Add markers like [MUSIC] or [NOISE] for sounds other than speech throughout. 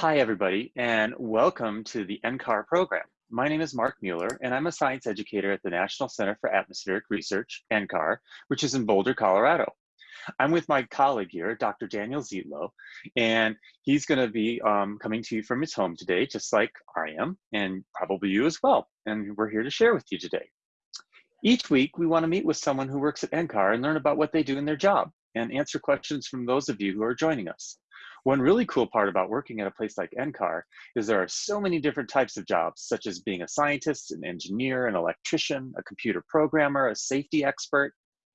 Hi, everybody, and welcome to the NCAR program. My name is Mark Mueller, and I'm a science educator at the National Center for Atmospheric Research, NCAR, which is in Boulder, Colorado. I'm with my colleague here, Dr. Daniel Zietlow, and he's going to be um, coming to you from his home today, just like I am, and probably you as well. And we're here to share with you today. Each week, we want to meet with someone who works at NCAR and learn about what they do in their job and answer questions from those of you who are joining us. One really cool part about working at a place like NCAR is there are so many different types of jobs, such as being a scientist, an engineer, an electrician, a computer programmer, a safety expert,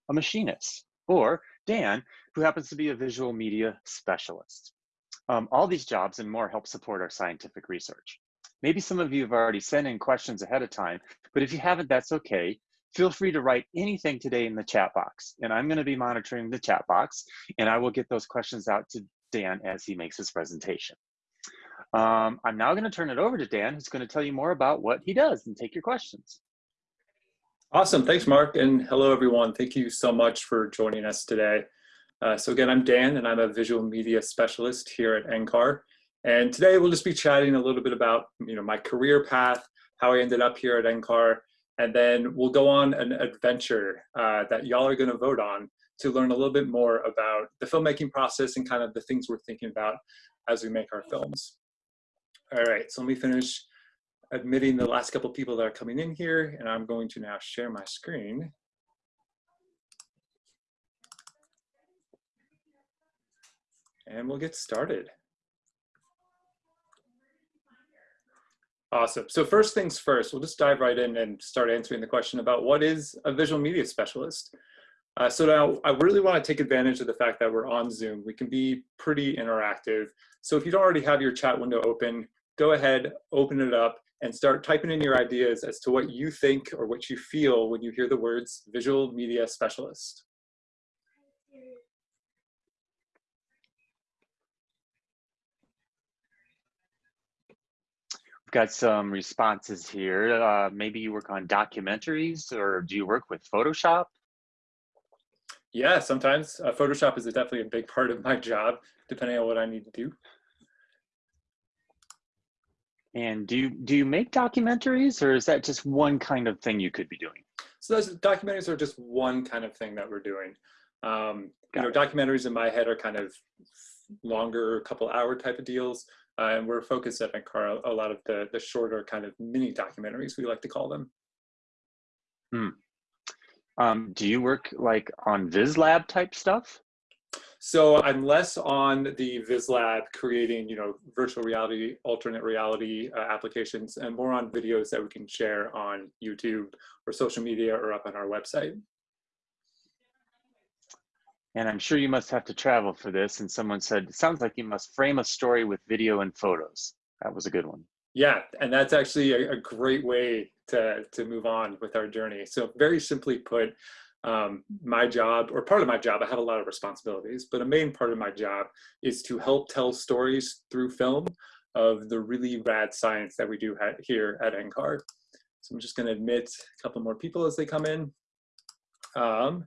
a machinist, or Dan, who happens to be a visual media specialist. Um, all these jobs and more help support our scientific research. Maybe some of you have already sent in questions ahead of time, but if you haven't, that's okay. Feel free to write anything today in the chat box, and I'm gonna be monitoring the chat box, and I will get those questions out to Dan as he makes his presentation. Um, I'm now going to turn it over to Dan, who's going to tell you more about what he does and take your questions. Awesome. Thanks, Mark. And hello, everyone. Thank you so much for joining us today. Uh, so again, I'm Dan, and I'm a visual media specialist here at NCAR. And today we'll just be chatting a little bit about you know, my career path, how I ended up here at NCAR, and then we'll go on an adventure uh, that y'all are going to vote on to learn a little bit more about the filmmaking process and kind of the things we're thinking about as we make our films. All right, so let me finish admitting the last couple people that are coming in here, and I'm going to now share my screen. And we'll get started. Awesome. So first things first, we'll just dive right in and start answering the question about what is a visual media specialist? Uh, so now I really want to take advantage of the fact that we're on Zoom. We can be pretty interactive. So if you don't already have your chat window open, go ahead, open it up, and start typing in your ideas as to what you think or what you feel when you hear the words visual media specialist. Got some responses here. Uh, maybe you work on documentaries or do you work with Photoshop? Yeah, sometimes uh, Photoshop is definitely a big part of my job, depending on what I need to do. And do you, do you make documentaries or is that just one kind of thing you could be doing? So those documentaries are just one kind of thing that we're doing. Um, you know, documentaries in my head are kind of longer, couple hour type of deals. Uh, and we're focused at NCAR a lot of the, the shorter kind of mini documentaries, we like to call them. Hmm. Um, do you work like on VizLab type stuff? So I'm less on the VizLab creating, you know, virtual reality, alternate reality uh, applications, and more on videos that we can share on YouTube or social media or up on our website. And I'm sure you must have to travel for this. And someone said, it sounds like you must frame a story with video and photos. That was a good one. Yeah, and that's actually a, a, great way to, to move on with our journey. So very simply put, um, my job, or part of my job, I have a lot of responsibilities, but a main part of my job is to help tell stories through film of the really rad science that we do here at NCAR. So I'm just gonna admit a couple more people as they come in. Um,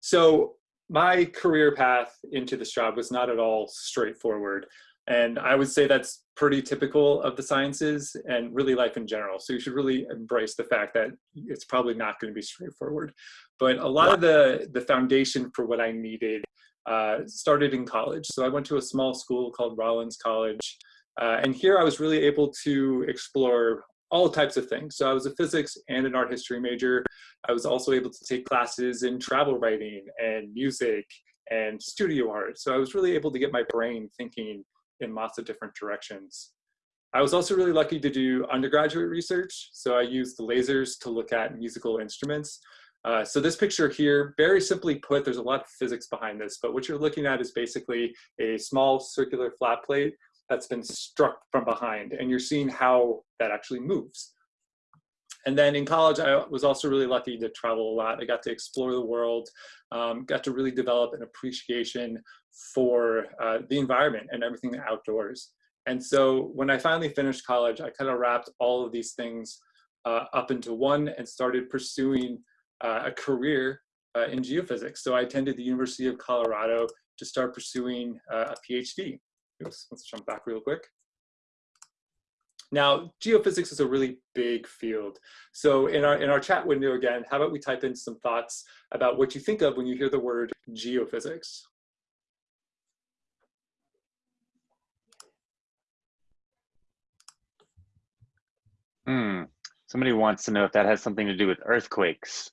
so my career path into this job was not at all straightforward. And I would say that's pretty typical of the sciences and really life in general. So you should really embrace the fact that it's probably not going to be straightforward. But a lot of the, the foundation for what I needed uh, started in college. So I went to a small school called Rollins College. Uh, and here I was really able to explore all types of things. So I was a physics and an art history major. I was also able to take classes in travel writing and music and studio art. So I was really able to get my brain thinking in lots of different directions. I was also really lucky to do undergraduate research. So I used the lasers to look at musical instruments. Uh, so this picture here, very simply put, there's a lot of physics behind this, but what you're looking at is basically a small circular flat plate that's been struck from behind, and you're seeing how that actually moves. And then in college, I was also really lucky to travel a lot. I got to explore the world, um, got to really develop an appreciation for uh, the environment and everything outdoors. And so when I finally finished college, I kind of wrapped all of these things uh, up into one and started pursuing uh, a career uh, in geophysics. So I attended the University of Colorado to start pursuing uh, a PhD. Oops, let's jump back real quick. Now, geophysics is a really big field. So in our, in our chat window again, how about we type in some thoughts about what you think of when you hear the word geophysics? Hmm. Somebody wants to know if that has something to do with earthquakes.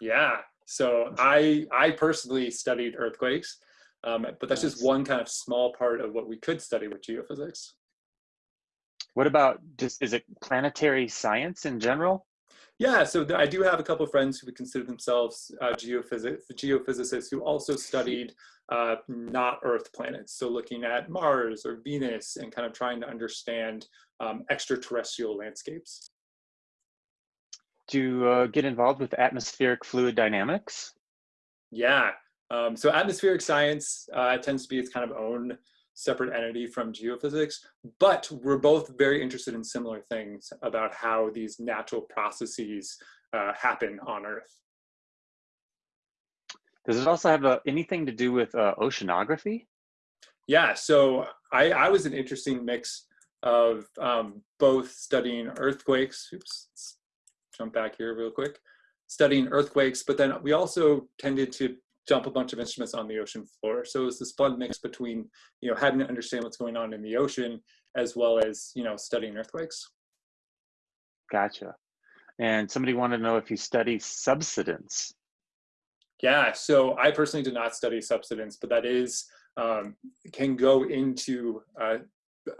Yeah. So I I personally studied earthquakes, um, but that's just one kind of small part of what we could study with geophysics. What about just, is it planetary science in general? Yeah, so I do have a couple of friends who would consider themselves uh, geophysics, geophysicists who also studied uh, not Earth planets. So looking at Mars or Venus and kind of trying to understand um, extraterrestrial landscapes. Do you uh, get involved with atmospheric fluid dynamics? Yeah, um, so atmospheric science uh, tends to be its kind of own separate entity from geophysics, but we're both very interested in similar things about how these natural processes uh, happen on Earth. Does it also have uh, anything to do with uh, oceanography? Yeah, so I, I was an interesting mix of um, both studying earthquakes, oops, jump back here real quick, studying earthquakes, but then we also tended to dump a bunch of instruments on the ocean floor. So it's this fun mix between, you know, having to understand what's going on in the ocean as well as, you know, studying earthquakes. Gotcha. And somebody wanted to know if you study subsidence. Yeah, so I personally did not study subsidence, but that is, um, can go into uh,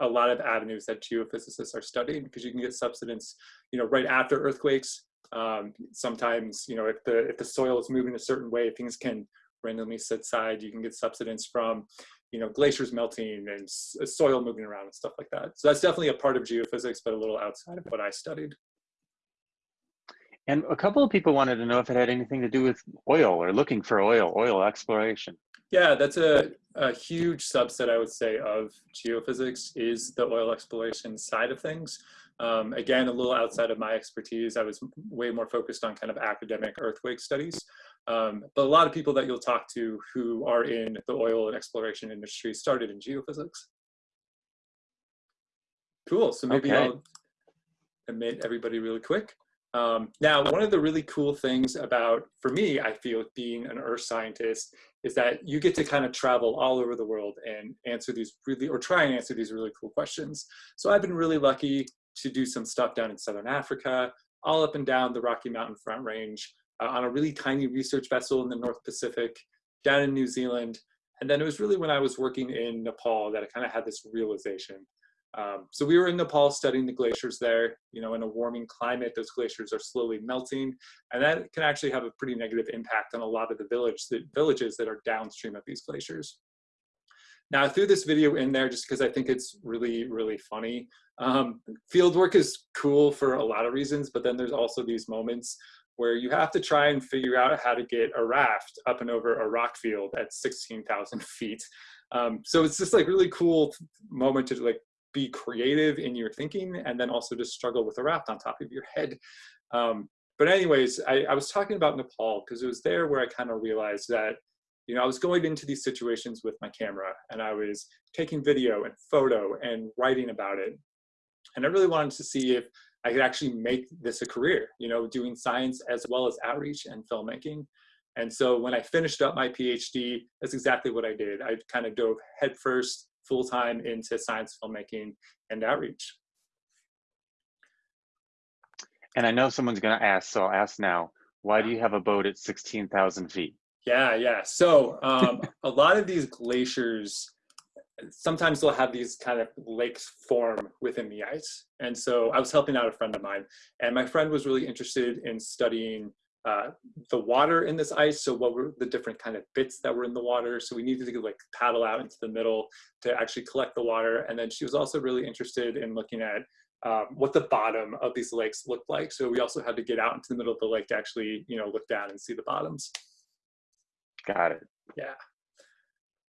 a lot of avenues that geophysicists are studying because you can get subsidence, you know, right after earthquakes, um, sometimes, you know, if the if the soil is moving a certain way, things can randomly subside. You can get subsidence from, you know, glaciers melting and uh, soil moving around and stuff like that. So that's definitely a part of geophysics, but a little outside of what I studied. And a couple of people wanted to know if it had anything to do with oil or looking for oil, oil exploration. Yeah, that's a, a huge subset, I would say, of geophysics is the oil exploration side of things. Um, again, a little outside of my expertise, I was way more focused on kind of academic earthquake studies. Um, but a lot of people that you'll talk to who are in the oil and exploration industry started in geophysics. Cool, so maybe okay. I'll admit everybody really quick. Um, now, one of the really cool things about, for me, I feel being an earth scientist is that you get to kind of travel all over the world and answer these really, or try and answer these really cool questions. So I've been really lucky to do some stuff down in Southern Africa, all up and down the Rocky Mountain Front Range, uh, on a really tiny research vessel in the North Pacific, down in New Zealand. And then it was really when I was working in Nepal that I kind of had this realization. Um, so we were in Nepal studying the glaciers there. You know, in a warming climate, those glaciers are slowly melting, and that can actually have a pretty negative impact on a lot of the village, the villages that are downstream of these glaciers. Now I threw this video in there just because I think it's really, really funny. Um, field work is cool for a lot of reasons, but then there's also these moments where you have to try and figure out how to get a raft up and over a rock field at 16,000 feet. Um, so it's just like really cool moment to like be creative in your thinking and then also just struggle with a raft on top of your head. Um, but anyways, I, I was talking about Nepal because it was there where I kind of realized that you know, I was going into these situations with my camera and I was taking video and photo and writing about it. And I really wanted to see if I could actually make this a career, you know, doing science as well as outreach and filmmaking. And so when I finished up my PhD, that's exactly what I did. I kind of dove headfirst, full time into science filmmaking and outreach. And I know someone's going to ask, so I'll ask now. Why do you have a boat at 16,000 feet? Yeah, yeah. So um, a lot of these glaciers, sometimes they'll have these kind of lakes form within the ice. And so I was helping out a friend of mine, and my friend was really interested in studying uh, the water in this ice. So what were the different kind of bits that were in the water? So we needed to like paddle out into the middle to actually collect the water. And then she was also really interested in looking at um, what the bottom of these lakes looked like. So we also had to get out into the middle of the lake to actually, you know, look down and see the bottoms. Got it. Yeah.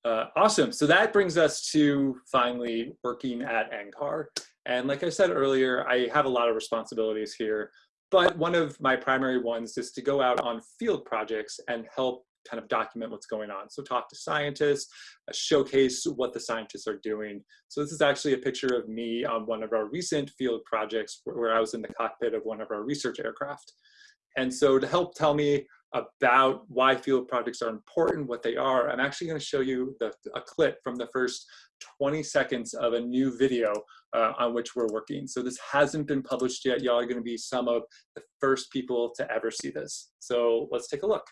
Uh, awesome. So that brings us to finally working at NCAR. And like I said earlier, I have a lot of responsibilities here, but one of my primary ones is to go out on field projects and help kind of document what's going on. So talk to scientists, uh, showcase what the scientists are doing. So this is actually a picture of me on one of our recent field projects where, where I was in the cockpit of one of our research aircraft. And so to help tell me about why field projects are important, what they are, I'm actually going to show you the, a clip from the first 20 seconds of a new video uh, on which we're working. So this hasn't been published yet. Y'all are going to be some of the first people to ever see this. So let's take a look.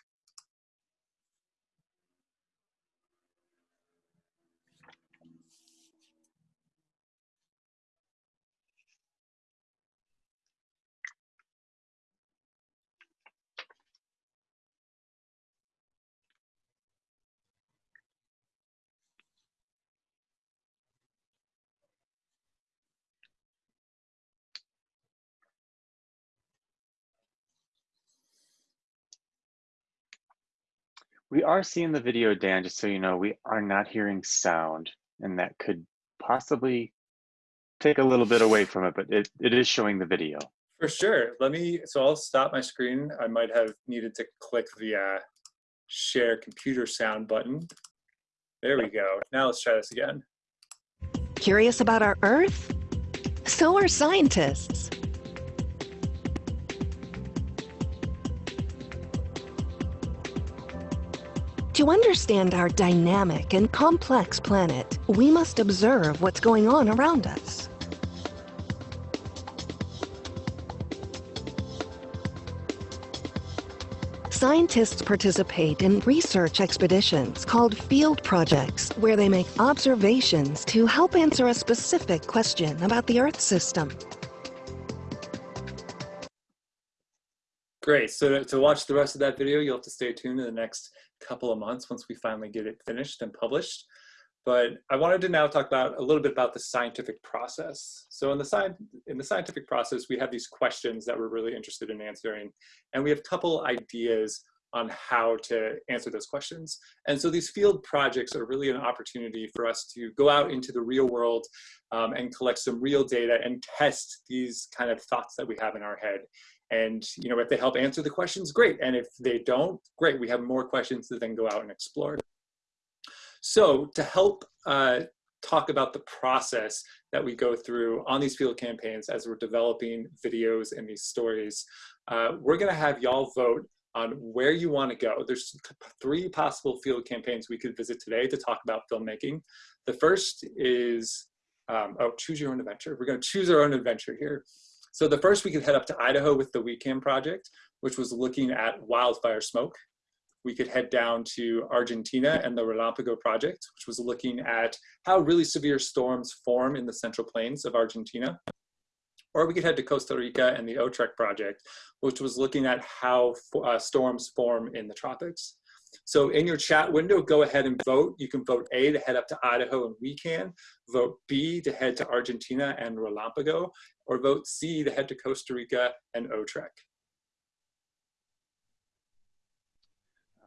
We are seeing the video, Dan, just so you know, we are not hearing sound, and that could possibly take a little bit away from it, but it, it is showing the video. For sure. Let me, so I'll stop my screen. I might have needed to click the uh, share computer sound button. There we go. Now let's try this again. Curious about our Earth? So are scientists. To understand our dynamic and complex planet, we must observe what's going on around us. Scientists participate in research expeditions called field projects, where they make observations to help answer a specific question about the Earth system. Great, so to, to watch the rest of that video, you'll have to stay tuned in the next couple of months once we finally get it finished and published. But I wanted to now talk about a little bit about the scientific process. So in the, sci in the scientific process, we have these questions that we're really interested in answering. And we have a couple ideas on how to answer those questions. And so these field projects are really an opportunity for us to go out into the real world um, and collect some real data and test these kind of thoughts that we have in our head. And you know, if they help answer the questions, great. And if they don't, great. We have more questions to then go out and explore. So to help uh, talk about the process that we go through on these field campaigns as we're developing videos and these stories, uh, we're gonna have y'all vote on where you want to go. There's three possible field campaigns we could visit today to talk about filmmaking. The first is, um, oh, choose your own adventure. We're going to choose our own adventure here. So the first we could head up to Idaho with the WE-CAN project, which was looking at wildfire smoke. We could head down to Argentina and the Relampago project, which was looking at how really severe storms form in the central plains of Argentina. Or we could head to Costa Rica and the OTREC project, which was looking at how uh, storms form in the tropics. So in your chat window, go ahead and vote. You can vote A to head up to Idaho and WE-CAN, vote B to head to Argentina and Relampago, or vote C to head to Costa Rica and OTREC.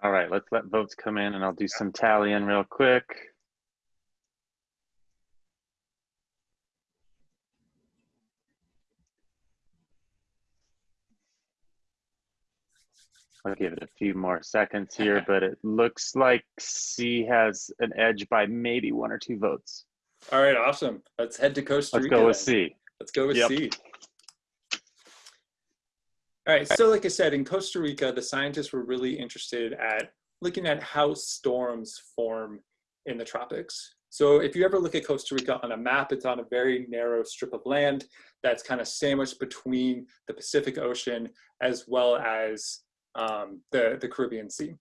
All right, let's let votes come in and I'll do some tallying real quick. I'll give it a few more seconds here, but it looks like C has an edge by maybe one or two votes. All right, awesome. Let's head to Costa Rica. Let's go with. C. Let's go with Yep. C. All right, so like I said, in Costa Rica, the scientists were really interested at looking at how storms form in the tropics. So if you ever look at Costa Rica on a map, it's on a very narrow strip of land that's kind of sandwiched between the Pacific Ocean as well as um, the, the Caribbean Sea.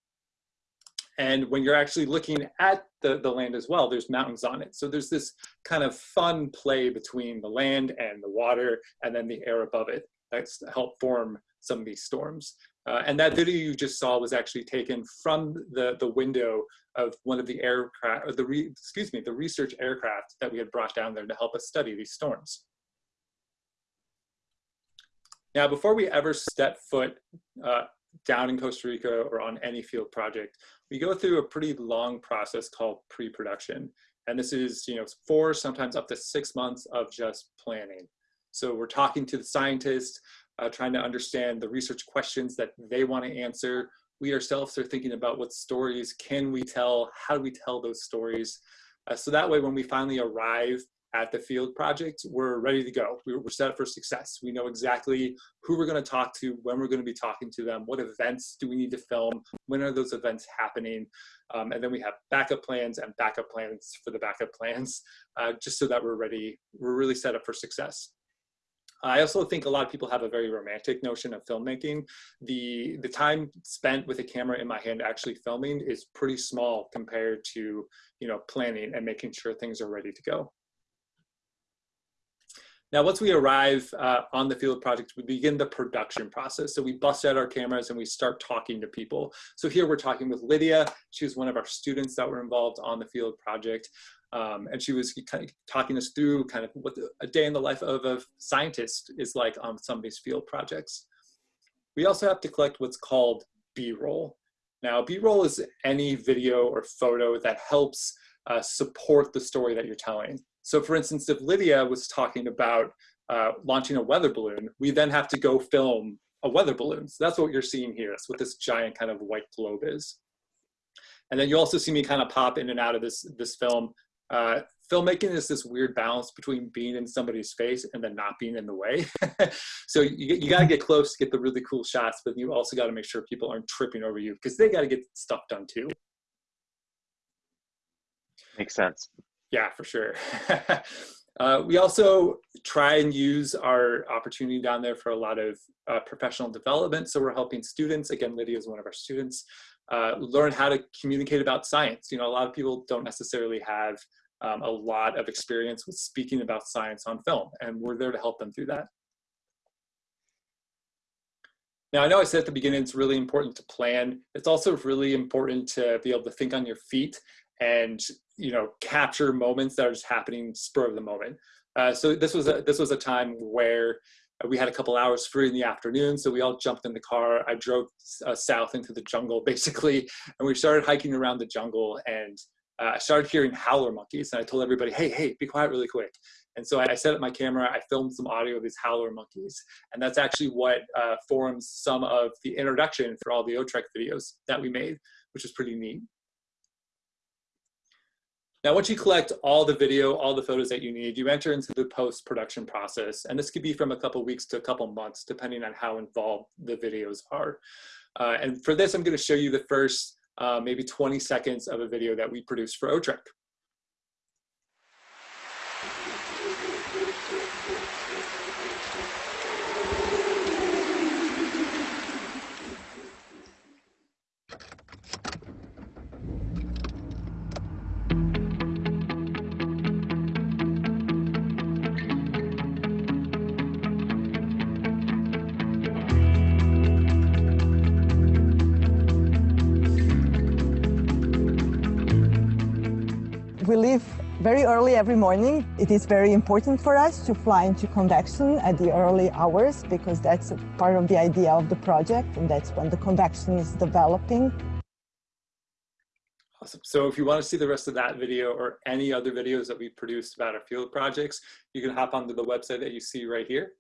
And when you're actually looking at the, the land as well, there's mountains on it. So there's this kind of fun play between the land and the water and then the air above it that's helped form some of these storms. Uh, and that video you just saw was actually taken from the, the window of one of the aircraft, or the re, excuse me, the research aircraft that we had brought down there to help us study these storms. Now, before we ever step foot uh, down in Costa Rica or on any field project, we go through a pretty long process called pre-production. And this is, you know, four, sometimes up to six months of just planning. So we're talking to the scientists, uh, trying to understand the research questions that they want to answer. we ourselves are thinking about what stories can we tell, how do we tell those stories. Uh, so that way when we finally arrive at the field project, we're ready to go. We're, set up for success. We know exactly who we're going to talk to, when we're going to be talking to them, what events do we need to film, when are those events happening, um, and then we have backup plans and backup plans for the backup plans, [LAUGHS] uh, just so that we're ready. We're really set up for success. I also think a lot of people have a very romantic notion of filmmaking. The, the time spent with a camera in my hand actually filming is pretty small compared to you know, planning and making sure things are ready to go. Now, once we arrive uh, on the field project, we begin the production process. So we bust out our cameras and we start talking to people. So here we're talking with Lydia. She was one of our students that were involved on the field project. Um, and she was kind of talking us through kind of what the, a day in the life of a scientist is like on some of these field projects. We also have to collect what's called B-roll. Now, B-roll is any video or photo that helps uh, support the story that you're telling. So for instance, if Lydia was talking about uh, launching a weather balloon, we then have to go film a weather balloon. So that's what you're seeing here. That's what this giant kind of white globe is. And then you also see me kind of pop in and out of this, this film. Uh, filmmaking is this weird balance between being in somebody's face and then not being in the way. [LAUGHS] so you, you got to get close to get the really cool shots, but you also got to make sure people aren't tripping over you because they got to get stuff done too. Makes sense. Yeah, for sure. [LAUGHS] uh, we also try and use our opportunity down there for a lot of uh, professional development. So we're helping students, again, Lydia is one of our students, uh, learn how to communicate about science. You know, a lot of people don't necessarily have um, a lot of experience with speaking about science on film, and we're there to help them through that. Now, I know I said at the beginning, it's really important to plan. It's also really important to be able to think on your feet and you know capture moments that are just happening spur of the moment. Uh, so this was a this was a time where we had a couple hours free in the afternoon, so we all jumped in the car. I drove uh, south into the jungle [LAUGHS] basically, and we started hiking around the jungle. And uh, I started hearing howler monkeys, and I told everybody, "Hey, hey, be quiet really quick." And so I set up my camera, I filmed some audio of these howler monkeys. And that's actually what uh, forms some of the introduction for all the OTREC videos that we made, which is pretty neat. Now, once you collect all the video, all the photos that you need, you enter into the post-production process. And this could be from a couple weeks to a couple months, depending on how involved the videos are. Uh, and for this, I'm gonna show you the first uh, maybe 20 seconds of a video that we produced for OTREC. We leave very early every morning. It is very important for us to fly into convection at the early hours because that's part of the idea of the project and that's when the convection is developing. Awesome. So if you want to see the rest of that video or any other videos that we produced about our field projects, you can hop onto the website that you see right here.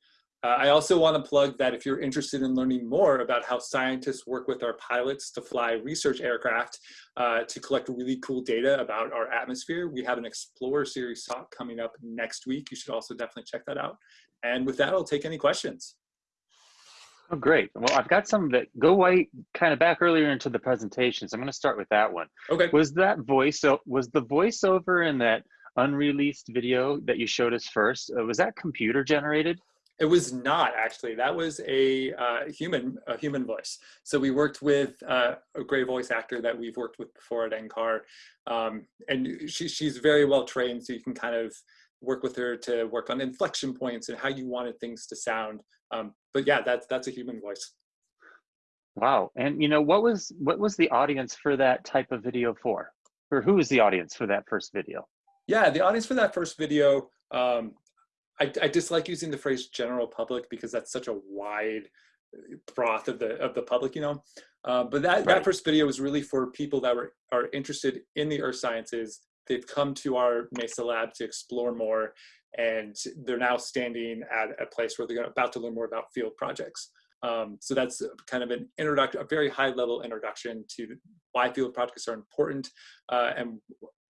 Uh, I also want to plug that if you're interested in learning more about how scientists work with our pilots to fly research aircraft uh, to collect really cool data about our atmosphere, we have an Explorer Series talk coming up next week. You should also definitely check that out. And with that, I'll take any questions. Oh, great. Well, I've got some that go way kind of back earlier into the presentation. So I'm going to start with that one. Okay. Was that voice, so was the voiceover in that unreleased video that you showed us first, uh, was that computer generated? It was not actually. That was a uh, human a human voice. So we worked with uh, a great voice actor that we've worked with before at NCAR, um, and she, she's very well trained. So you can kind of work with her to work on inflection points and how you wanted things to sound. Um, but yeah, that's that's a human voice. Wow. And you know what was what was the audience for that type of video for? Or who was the audience for that first video? Yeah, the audience for that first video um, I, I dislike using the phrase general public because that's such a wide broth of the of the public, you know. Uh, but that, right. that first video was really for people that were are interested in the earth sciences. They've come to our Mesa lab to explore more, and they're now standing at a place where they're about to learn more about field projects. Um, so that's kind of an introduction, a very high level introduction to why field projects are important uh, and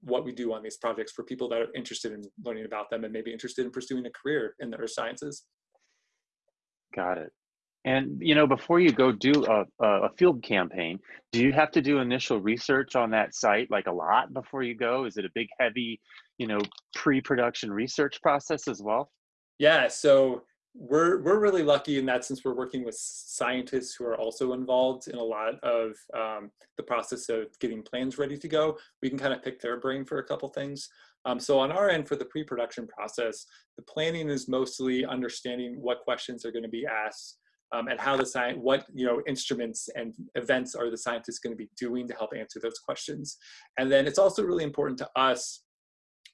what we do on these projects for people that are interested in learning about them and maybe interested in pursuing a career in the earth sciences. Got it. And you know, before you go do a, a field campaign, do you have to do initial research on that site, like a lot before you go? Is it a big, heavy, you know, pre-production research process as well? Yeah. So we're we're really lucky in that since we're working with scientists who are also involved in a lot of um, the process of getting plans ready to go. We can kind of pick their brain for a couple things. Um, so on our end for the pre-production process, the planning is mostly understanding what questions are going to be asked um, and how the science, what you know, instruments and events are the scientists going to be doing to help answer those questions. And then it's also really important to us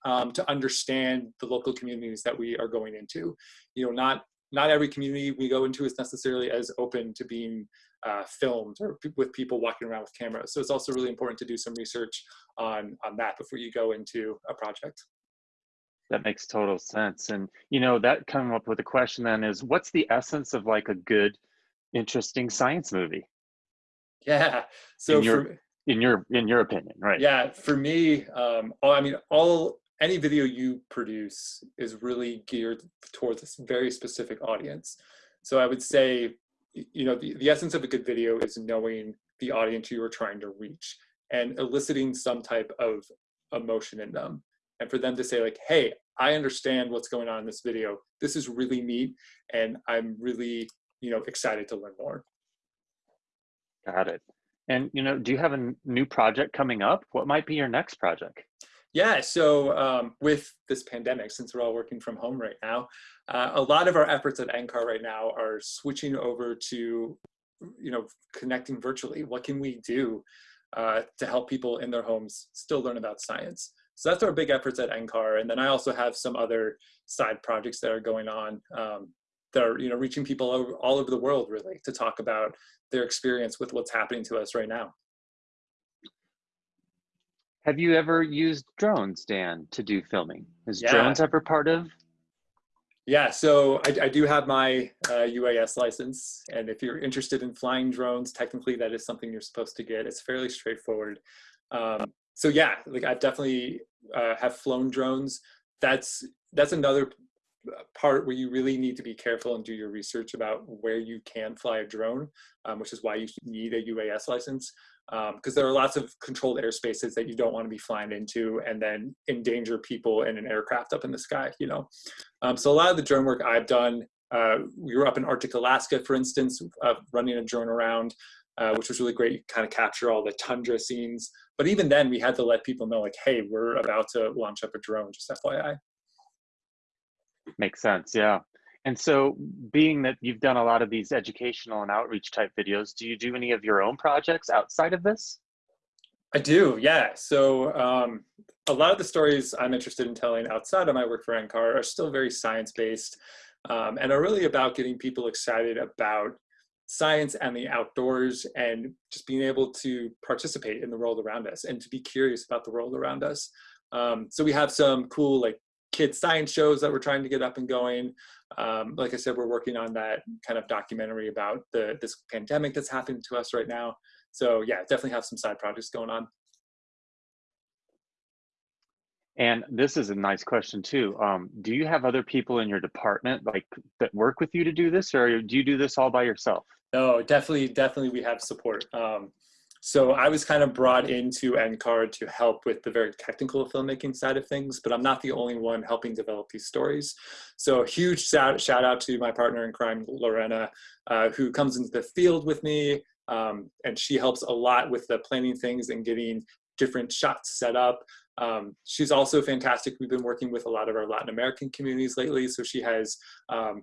um, to understand the local communities that we are going into. You know, not not every community we go into is necessarily as open to being uh, filmed or with people walking around with cameras. So it's also really important to do some research on on that before you go into a project. That makes total sense. And you know, that coming up with a question then is what's the essence of like a good, interesting science movie? Yeah. So in your for, in your in your opinion, right? Yeah, for me, um, all, I mean, all any video you produce is really geared towards this very specific audience. So I would say, you know, the, the essence of a good video is knowing the audience you are trying to reach and eliciting some type of emotion in them and for them to say like, hey, I understand what's going on in this video. This is really neat, and I'm really, you know, excited to learn more. Got it. And you know, do you have a new project coming up? What might be your next project? Yeah, so um, with this pandemic, since we're all working from home right now, uh, a lot of our efforts at NCAR right now are switching over to, you know, connecting virtually. What can we do uh, to help people in their homes still learn about science? So that's our big efforts at NCAR. And then I also have some other side projects that are going on um, that are you know reaching people all over the world really to talk about their experience with what's happening to us right now. Have you ever used drones, Dan, to do filming? Is Yeah. drones ever part of? Yeah, so I, I do have my uh, UAS license, and if you're interested in flying drones, technically that is something you're supposed to get. It's fairly straightforward. Um, so yeah, like I've definitely uh, have flown drones. That's that's another part where you really need to be careful and do your research about where you can fly a drone, um, which is why you need a UAS license. Because there are lots of controlled airspaces that you don't want to be flying into and then endanger people in an aircraft up in the sky, you know. Um, so a lot of the drone work I've done, uh, we were up in Arctic Alaska, for instance, uh, running a drone around, uh, which was really great. You kind of capture all the tundra scenes. But even then, we had to let people know, like, hey, we're about to launch up a drone, just FYI. Makes sense, yeah. And so, being that you've done a lot of these educational and outreach type videos, do you do any of your own projects outside of this? I do, yeah. So um, a lot of the stories I'm interested in telling outside of my work for NCAR are still very science-based um, and are really about getting people excited about science and the outdoors and just being able to participate in the world around us and to be curious about the world around us. Um, so we have some cool like kid science shows that we're trying to get up and going. Um, like I said, we're working on that kind of documentary about the this pandemic that's happening to us right now. So yeah, definitely have some side projects going on. And this is a nice question too. Um, do you have other people in your department like that work with you to do this, or do you do this all by yourself? No, definitely, definitely we have support. Um, so I was kind of brought into NCAR to help with the very technical filmmaking side of things, but I'm not the only one helping develop these stories. So a huge shout, out to my partner in crime, Lorena, uh, who comes into the field with me, um, and she helps a lot with the planning things and getting different shots set up. Um, she's also fantastic. We've been working with a lot of our Latin American communities lately, so she has um,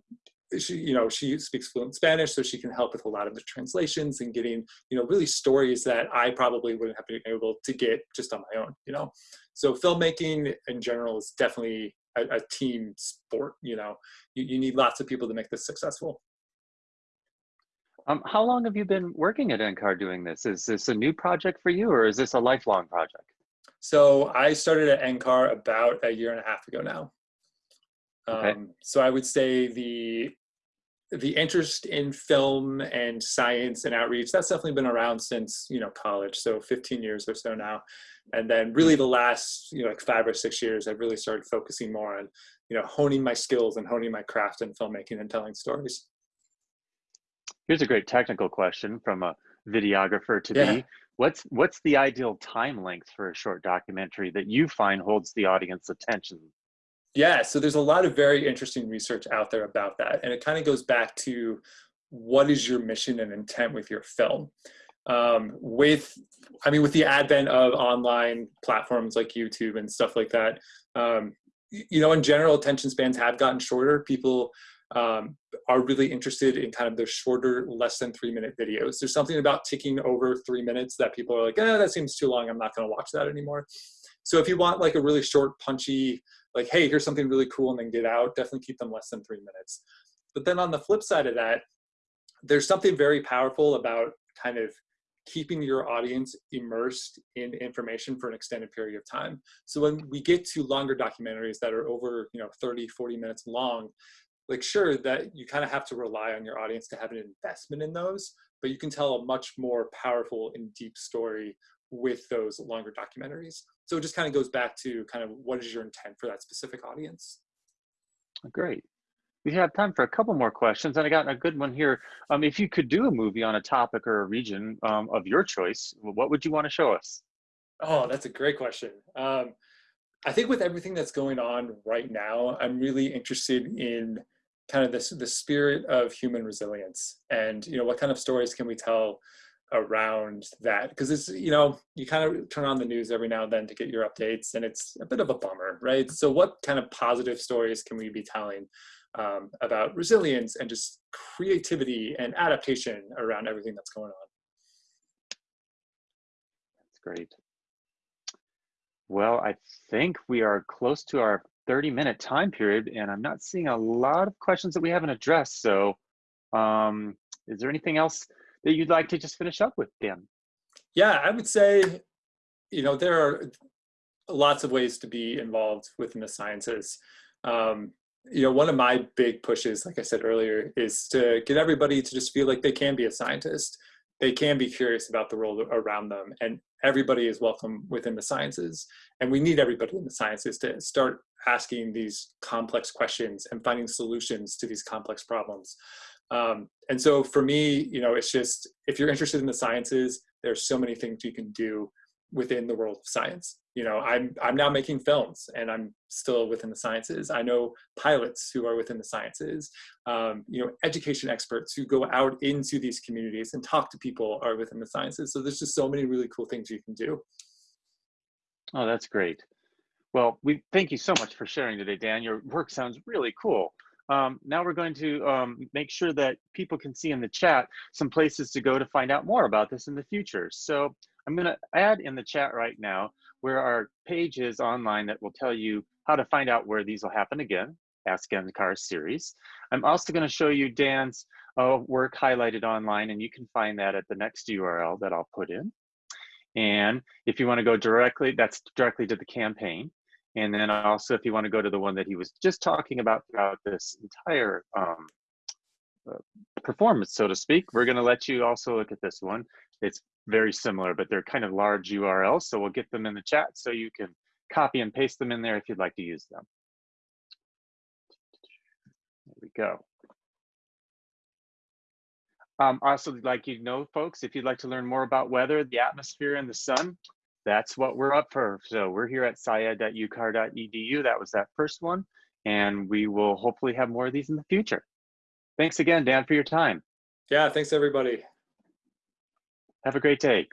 she you know she speaks fluent spanish so she can help with a lot of the translations and getting you know really stories that i probably wouldn't have been able to get just on my own you know so filmmaking in general is definitely a, a team sport you know you, you need lots of people to make this successful Um, how long have you been working at NCAR doing this? Is this a new project for you, or is this a lifelong project? so i started at ncar about a year and a half ago now Okay. um, so i would say the the interest in film and science and outreach that's definitely been around since you know college so 15 years or so now and then really the last you know like five or six years i've really started focusing more on you know honing my skills and honing my craft in filmmaking and telling stories here's a great technical question from a videographer to Yeah. be what's what's the ideal time length for a short documentary that you find holds the audience attention Yeah, so there's a lot of very interesting research out there about that. And it kind of goes back to what is your mission and intent with your film? Um, with, I mean, with the advent of online platforms like YouTube and stuff like that, um, you know, in general, attention spans have gotten shorter. People um, are really interested in kind of those shorter, less than three minute videos. There's something about ticking over three minutes that people are like, eh, that seems too long. I'm not going to watch that anymore. So if you want like a really short, punchy, like, hey, here's something really cool, and then get out, definitely keep them less than three minutes. But then on the flip side of that, there's something very powerful about kind of keeping your audience immersed in information for an extended period of time. So when we get to longer documentaries that are over, you know, 30, 40 minutes long, like sure that you kind of have to rely on your audience to have an investment in those, but you can tell a much more powerful and deep story with those longer documentaries. So it just kind of goes back to kind of what is your intent for that specific audience. Great. We have time for a couple more questions, and I got a good one here. Um, if you could do a movie on a topic or a region um, of your choice, what would you want to show us? Oh, that's a great question. Um, I think with everything that's going on right now, I'm really interested in kind of this the spirit of human resilience, and you know, what kind of stories can we tell around that? Because it's you know, you kind of turn on the news every now and then to get your updates, and it's a bit of a bummer, right? So, what kind of positive stories can we be telling um, about resilience and just creativity and adaptation around everything that's going on? That's great. Well, I think we are close to our 30 minute time period, and I'm not seeing a lot of questions that we haven't addressed. So, um, is there anything else that you'd like to just finish up with, Dan? Yeah, I would say, you know, there are lots of ways to be involved within the sciences. Um, you know, one of my big pushes, like I said earlier, is to get everybody to just feel like they can be a scientist. They can be curious about the world around them, and everybody is welcome within the sciences. And we need everybody in the sciences to start asking these complex questions and finding solutions to these complex problems. Um, and so for me, you know, it's just if you're interested in the sciences, there's so many things you can do within the world of science. You know, I'm I'm now making films, and I'm still within the sciences. I know pilots who are within the sciences. Um, you know, education experts who go out into these communities and talk to people are within the sciences. So there's just so many really cool things you can do. Oh, that's great. Well, we thank you so much for sharing today, Dan. Your work sounds really cool. Um, now we're going to um, make sure that people can see in the chat some places to go to find out more about this in the future. So I'm going to add in the chat right now where our page is online that will tell you how to find out where these will happen again, Ask NCAR series. I'm also going to show you Dan's uh, work highlighted online, and you can find that at the next URL that I'll put in. And if you want to go directly, that's directly to the campaign. And then also, if you want to go to the one that he was just talking about throughout this entire um, uh, performance, so to speak, we're going to let you also look at this one. It's very similar, but they're kind of large URLs. So we'll get them in the chat so you can copy and paste them in there if you'd like to use them. There we go. Um, also, like you know, folks, if you'd like to learn more about weather, the atmosphere, and the sun, that's what we're up for. So we're here at scied.ucar.edu. That was that first one. And we will hopefully have more of these in the future. Thanks again, Dan, for your time. Yeah, thanks everybody. Have a great day.